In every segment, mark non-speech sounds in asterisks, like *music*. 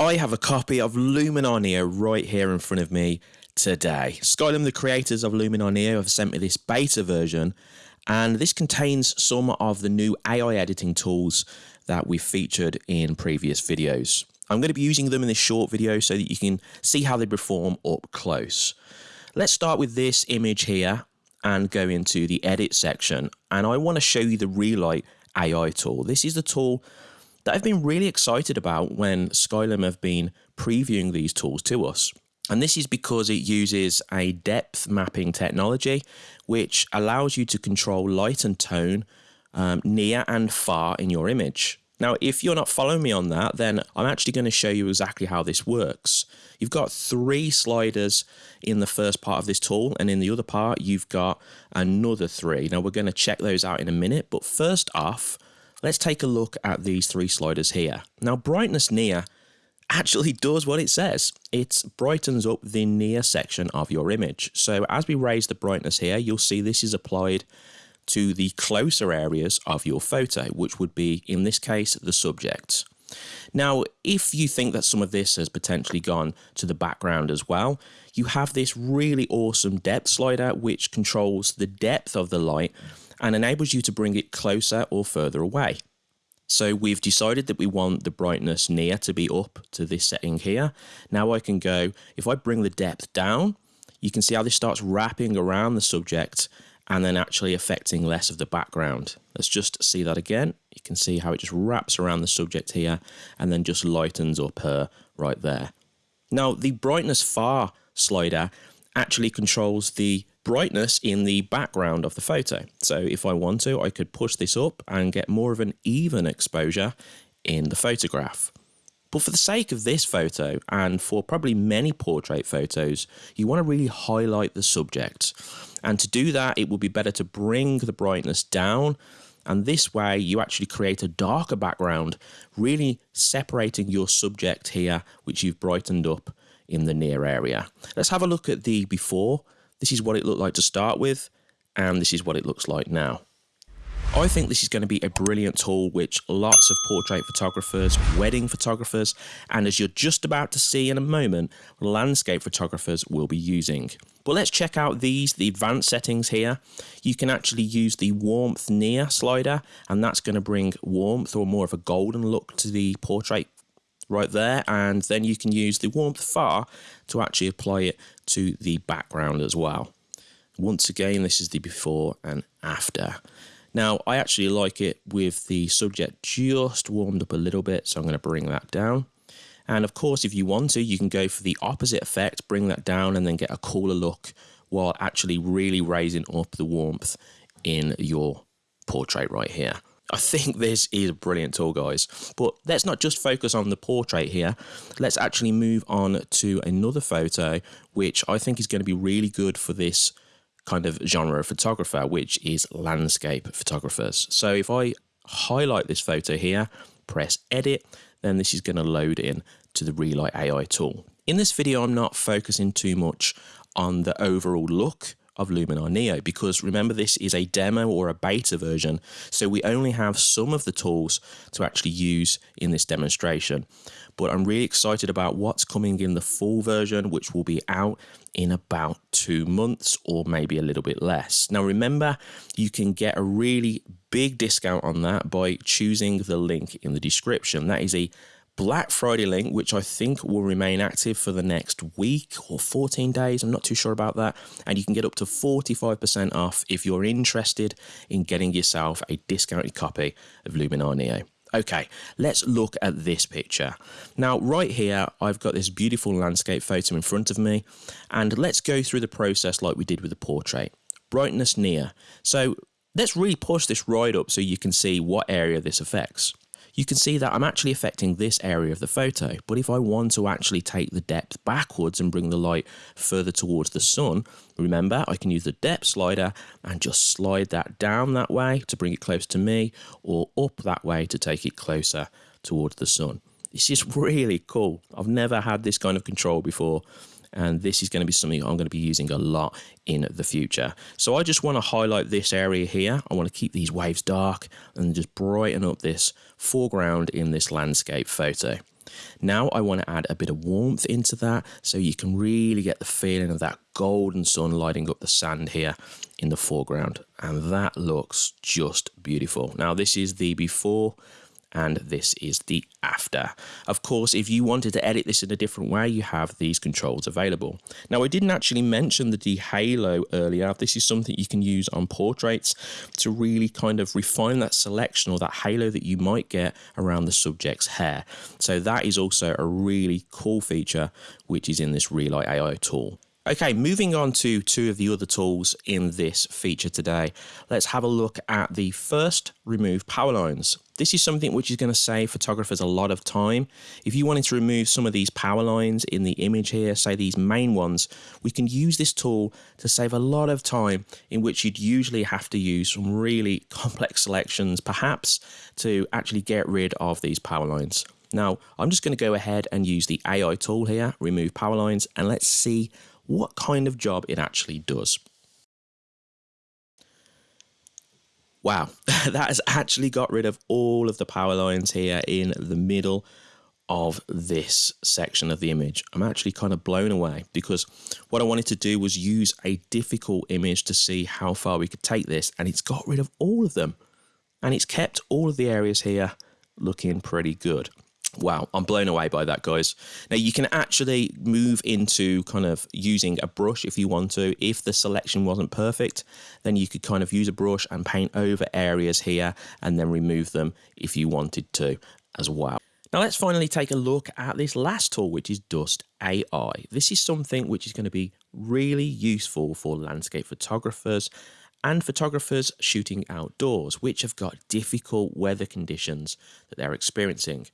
I have a copy of Luminar Neo right here in front of me today. Skylum, the creators of Luminar Neo, have sent me this beta version, and this contains some of the new AI editing tools that we've featured in previous videos. I'm going to be using them in this short video so that you can see how they perform up close. Let's start with this image here and go into the edit section, and I want to show you the Relight AI tool. This is the tool that I've been really excited about when Skylum have been previewing these tools to us. And this is because it uses a depth mapping technology, which allows you to control light and tone um, near and far in your image. Now, if you're not following me on that, then I'm actually going to show you exactly how this works. You've got three sliders in the first part of this tool, and in the other part, you've got another three. Now, we're going to check those out in a minute, but first off, Let's take a look at these three sliders here. Now brightness near actually does what it says. It brightens up the near section of your image. So as we raise the brightness here, you'll see this is applied to the closer areas of your photo, which would be, in this case, the subject. Now, if you think that some of this has potentially gone to the background as well, you have this really awesome depth slider which controls the depth of the light and enables you to bring it closer or further away. So we've decided that we want the brightness near to be up to this setting here. Now I can go, if I bring the depth down, you can see how this starts wrapping around the subject and then actually affecting less of the background. Let's just see that again. You can see how it just wraps around the subject here and then just lightens up her right there. Now the brightness far slider actually controls the brightness in the background of the photo. So if I want to, I could push this up and get more of an even exposure in the photograph. But for the sake of this photo, and for probably many portrait photos, you want to really highlight the subject. And to do that, it would be better to bring the brightness down. And this way, you actually create a darker background, really separating your subject here, which you've brightened up in the near area. Let's have a look at the before this is what it looked like to start with, and this is what it looks like now. I think this is going to be a brilliant tool which lots of portrait photographers, wedding photographers, and as you're just about to see in a moment, landscape photographers will be using. But let's check out these, the advanced settings here. You can actually use the warmth near slider, and that's going to bring warmth or more of a golden look to the portrait right there and then you can use the warmth far to actually apply it to the background as well. Once again this is the before and after. Now I actually like it with the subject just warmed up a little bit so I'm going to bring that down. And of course if you want to you can go for the opposite effect, bring that down and then get a cooler look while actually really raising up the warmth in your portrait right here. I think this is a brilliant tool, guys. But let's not just focus on the portrait here. Let's actually move on to another photo, which I think is going to be really good for this kind of genre of photographer, which is landscape photographers. So if I highlight this photo here, press edit, then this is going to load in to the Relight AI tool. In this video, I'm not focusing too much on the overall look of Luminar Neo because remember this is a demo or a beta version so we only have some of the tools to actually use in this demonstration but I'm really excited about what's coming in the full version which will be out in about two months or maybe a little bit less. Now remember you can get a really big discount on that by choosing the link in the description. That is a Black Friday link, which I think will remain active for the next week or 14 days. I'm not too sure about that. And you can get up to 45% off if you're interested in getting yourself a discounted copy of Luminar Neo. Okay, let's look at this picture. Now, right here, I've got this beautiful landscape photo in front of me, and let's go through the process like we did with the portrait. Brightness near. So let's really push this right up so you can see what area this affects you can see that I'm actually affecting this area of the photo. But if I want to actually take the depth backwards and bring the light further towards the sun, remember I can use the depth slider and just slide that down that way to bring it close to me or up that way to take it closer towards the sun. It's just really cool. I've never had this kind of control before and this is going to be something I'm going to be using a lot in the future. So I just want to highlight this area here. I want to keep these waves dark and just brighten up this foreground in this landscape photo. Now I want to add a bit of warmth into that so you can really get the feeling of that golden sun lighting up the sand here in the foreground. And that looks just beautiful. Now this is the before and this is the after. Of course, if you wanted to edit this in a different way, you have these controls available. Now, I didn't actually mention the dehalo earlier. This is something you can use on portraits to really kind of refine that selection or that halo that you might get around the subject's hair. So that is also a really cool feature, which is in this Relight AI tool. Okay, moving on to two of the other tools in this feature today. Let's have a look at the first remove power lines. This is something which is going to save photographers a lot of time. If you wanted to remove some of these power lines in the image here, say these main ones, we can use this tool to save a lot of time in which you'd usually have to use some really *laughs* complex selections, perhaps to actually get rid of these power lines. Now, I'm just going to go ahead and use the AI tool here, remove power lines, and let's see what kind of job it actually does. Wow, *laughs* that has actually got rid of all of the power lines here in the middle of this section of the image. I'm actually kind of blown away because what I wanted to do was use a difficult image to see how far we could take this and it's got rid of all of them and it's kept all of the areas here looking pretty good. Wow, I'm blown away by that, guys. Now, you can actually move into kind of using a brush if you want to. If the selection wasn't perfect, then you could kind of use a brush and paint over areas here and then remove them if you wanted to as well. Now, let's finally take a look at this last tool, which is Dust AI. This is something which is going to be really useful for landscape photographers and photographers shooting outdoors, which have got difficult weather conditions that they're experiencing.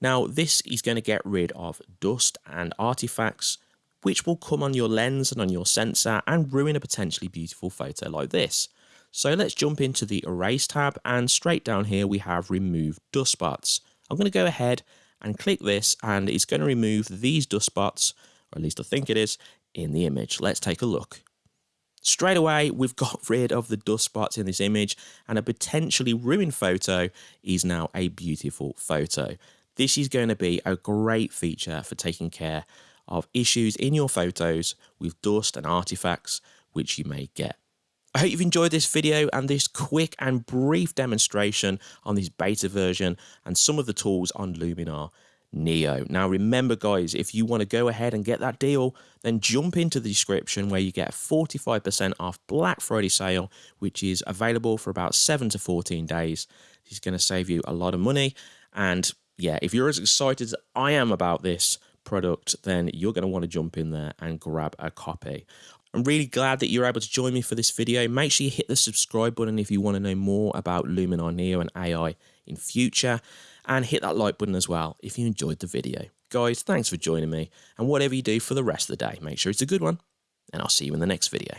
Now, this is going to get rid of dust and artifacts which will come on your lens and on your sensor and ruin a potentially beautiful photo like this. So let's jump into the Erase tab and straight down here we have Remove Dust Spots. I'm going to go ahead and click this and it's going to remove these dust spots, or at least I think it is, in the image. Let's take a look. Straight away, we've *laughs* got rid of the dust spots in this image and a potentially ruined photo is now a beautiful photo. This is going to be a great feature for taking care of issues in your photos with dust and artifacts which you may get. I hope you've enjoyed this video and this quick and brief demonstration on this beta version and some of the tools on Luminar Neo. Now remember guys, if you want to go ahead and get that deal, then jump into the description where you get 45% off Black Friday sale, which is available for about 7 to 14 days. This is going to save you a lot of money and yeah, if you're as excited as I am about this product, then you're going to want to jump in there and grab a copy. I'm really glad that you're able to join me for this video. Make sure you hit the subscribe button if you want to know more about Luminar Neo and AI in future. And hit that like button as well if you enjoyed the video. Guys, thanks for joining me. And whatever you do for the rest of the day, make sure it's a good one. And I'll see you in the next video.